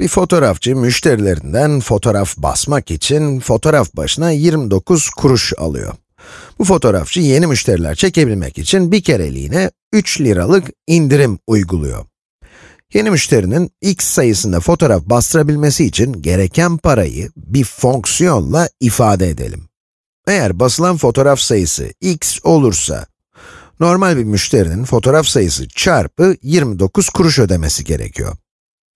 Bir fotoğrafçı müşterilerinden fotoğraf basmak için fotoğraf başına 29 kuruş alıyor. Bu fotoğrafçı yeni müşteriler çekebilmek için bir kereliğine 3 liralık indirim uyguluyor. Yeni müşterinin x sayısında fotoğraf bastırabilmesi için gereken parayı bir fonksiyonla ifade edelim. Eğer basılan fotoğraf sayısı x olursa, normal bir müşterinin fotoğraf sayısı çarpı 29 kuruş ödemesi gerekiyor.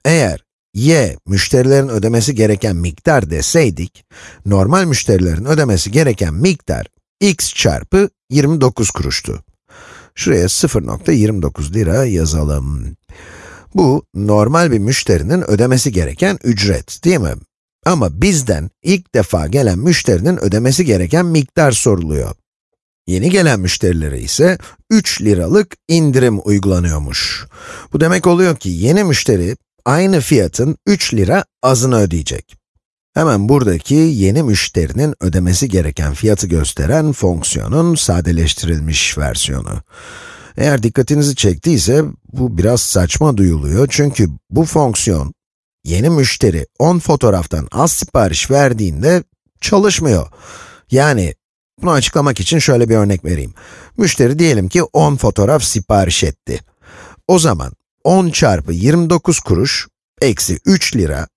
Eğer y, müşterilerin ödemesi gereken miktar deseydik, normal müşterilerin ödemesi gereken miktar x çarpı 29 kuruştu. Şuraya 0.29 lira yazalım. Bu, normal bir müşterinin ödemesi gereken ücret, değil mi? Ama bizden ilk defa gelen müşterinin ödemesi gereken miktar soruluyor. Yeni gelen müşterilere ise 3 liralık indirim uygulanıyormuş. Bu demek oluyor ki yeni müşteri aynı fiyatın 3 lira azını ödeyecek. Hemen buradaki yeni müşterinin ödemesi gereken fiyatı gösteren fonksiyonun sadeleştirilmiş versiyonu. Eğer dikkatinizi çektiyse, bu biraz saçma duyuluyor çünkü bu fonksiyon, yeni müşteri 10 fotoğraftan az sipariş verdiğinde çalışmıyor. Yani, bunu açıklamak için şöyle bir örnek vereyim. Müşteri diyelim ki 10 fotoğraf sipariş etti. O zaman 10 çarpı 29 kuruş, eksi 3 lira,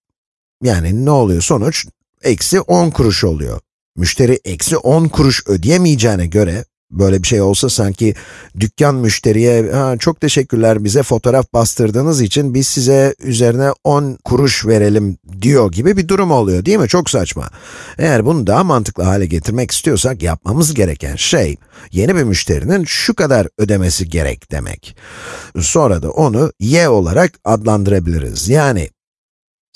yani ne oluyor sonuç? Eksi 10 kuruş oluyor. Müşteri eksi 10 kuruş ödeyemeyeceğine göre, böyle bir şey olsa sanki dükkan müşteriye, ha, çok teşekkürler bize fotoğraf bastırdığınız için biz size üzerine 10 kuruş verelim diyor gibi bir durum oluyor değil mi? Çok saçma. Eğer bunu daha mantıklı hale getirmek istiyorsak yapmamız gereken şey, yeni bir müşterinin şu kadar ödemesi gerek demek. Sonra da onu y olarak adlandırabiliriz. Yani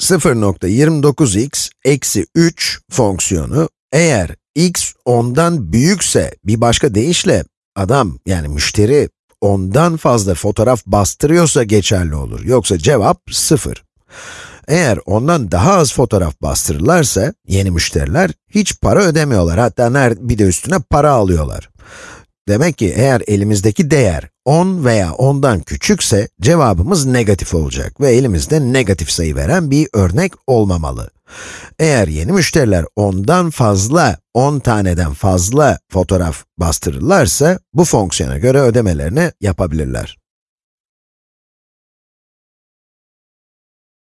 0.29x eksi 3 fonksiyonu eğer x ondan büyükse bir başka deyişle adam yani müşteri ondan fazla fotoğraf bastırıyorsa geçerli olur. Yoksa cevap 0. Eğer ondan daha az fotoğraf bastırırlarsa yeni müşteriler hiç para ödemiyorlar. Hatta bir de üstüne para alıyorlar. Demek ki eğer elimizdeki değer 10 veya 10'dan küçükse cevabımız negatif olacak ve elimizde negatif sayı veren bir örnek olmamalı. Eğer yeni müşteriler 10'dan fazla, 10 taneden fazla fotoğraf bastırırlarsa bu fonksiyona göre ödemelerini yapabilirler.